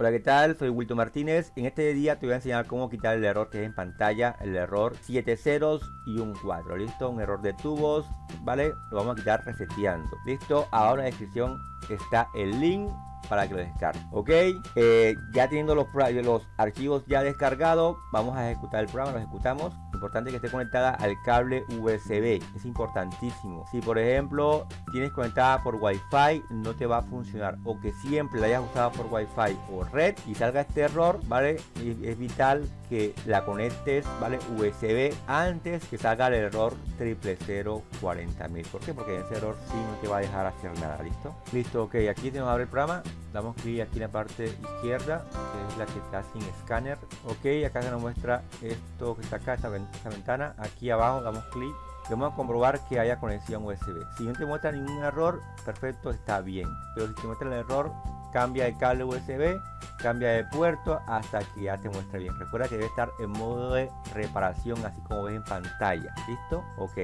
Hola, ¿qué tal? Soy Wilton Martínez. En este día te voy a enseñar cómo quitar el error que es en pantalla, el error 7 ceros y un 4. ¿Listo? Un error de tubos, ¿vale? Lo vamos a quitar reseteando. ¿Listo? Ahora en la descripción está el link para que lo descargue. Ok, eh, ya teniendo los, los archivos ya descargados, vamos a ejecutar el programa, lo ejecutamos. Importante que esté conectada al cable USB, es importantísimo. Si por ejemplo tienes conectada por Wi-Fi, no te va a funcionar. O que siempre la hayas usado por Wi-Fi o red y salga este error, ¿vale? Es, vital que la conectes, ¿vale? USB antes que salga el error triple cero cuarenta mil. ¿Por qué? Porque ese error sí no te va a dejar hacer nada, ¿listo? Listo, ok, aquí tenemos abrir el programa damos clic aquí en la parte izquierda que es la que está sin escáner. Ok acá se nos muestra esto que está acá esta, ventana. Aquí abajo damos clic vamos a comprobar que haya conexión USB si no te muestra ningún error perfecto está bien. Pero si te muestra el error cambia de cable USB cambia de puerto hasta que ya te muestre bien. Recuerda que debe estar en modo de reparación así como ves en pantalla. Listo ok.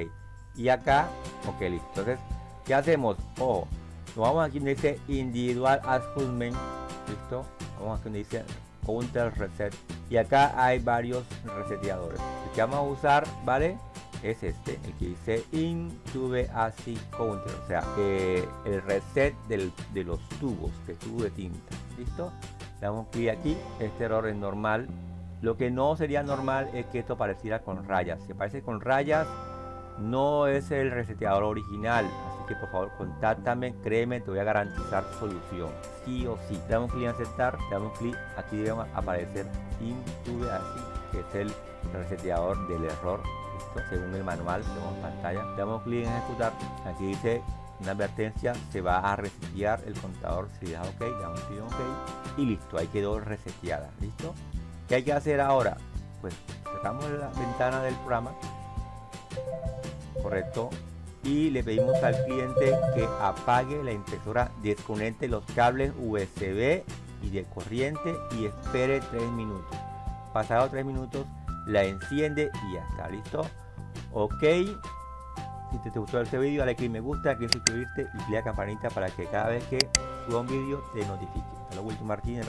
Y acá ok listo. Entonces qué hacemos ojo nos vamos aquí donde dice individual adjustment listo vamos aquí donde dice counter reset. Y acá hay varios reseteadores. El que vamos a usar vale es este el que dice intube así counter o sea el reset de los tubos de tubo de tinta listo le damos clic aquí este error es normal. Lo que no sería normal es que esto pareciera con rayas. Si aparece con rayas no es el reseteador original que por favor contáctame, créeme, te voy a garantizar solución, sí o sí. Damos clic en aceptar, damos clic, aquí debe aparecer Intube así, que es el reseteador del error, según el manual pantalla. Damos clic en ejecutar, aquí dice una advertencia, se va a resetear el contador, si da ok, damos clic en ok y listo, ahí quedó reseteada, listo. ¿Qué hay que hacer ahora? Pues cerramos la ventana del programa, correcto, y le pedimos al cliente que apague la impresora, desconecte los cables USB y de corriente y espere 3 minutos. Pasado 3 minutos la enciende y ya está, ¿listo? Ok. Si te gustó este vídeo, dale click me gusta, clic suscribirte y clic la campanita para que cada vez que suba un vídeo te notifique. Hasta luego, Martínez,